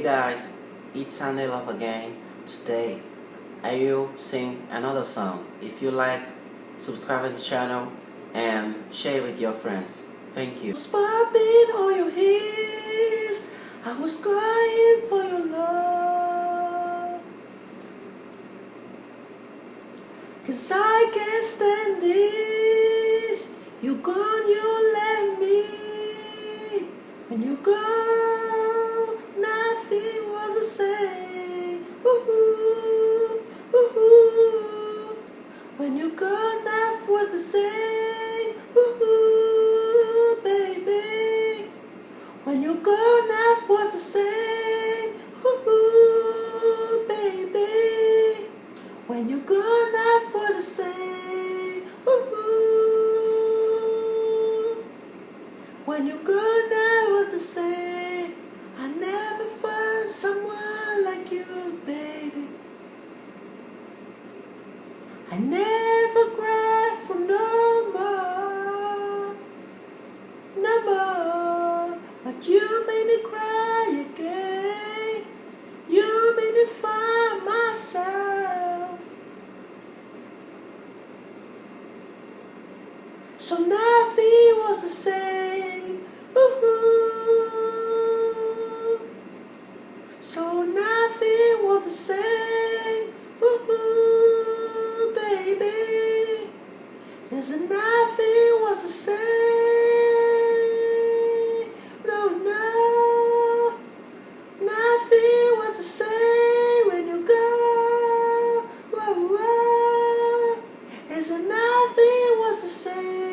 Hey guys, it's Sunday Love again. Today, I will sing another song. If you like, subscribe to the channel and share with your friends. Thank you. Popping on your heels, I was crying for your love. Cause I can't stand this. You gone, you let me. When you go, was the. Ooh, ooh. When you go, nothing was the same. Ooh, baby. When you go, nothing was the same. Ooh, baby. When you go, nothing was the same. Ooh. When you go, never was the same. I never cried for no more, no more. But you made me cry again. You made me find myself. So nothing was the same. Ooh. So nothing was the same. Is and nothing was the same. No, no, nothing was the same when you go. Whoa, whoa. Is and nothing was the same.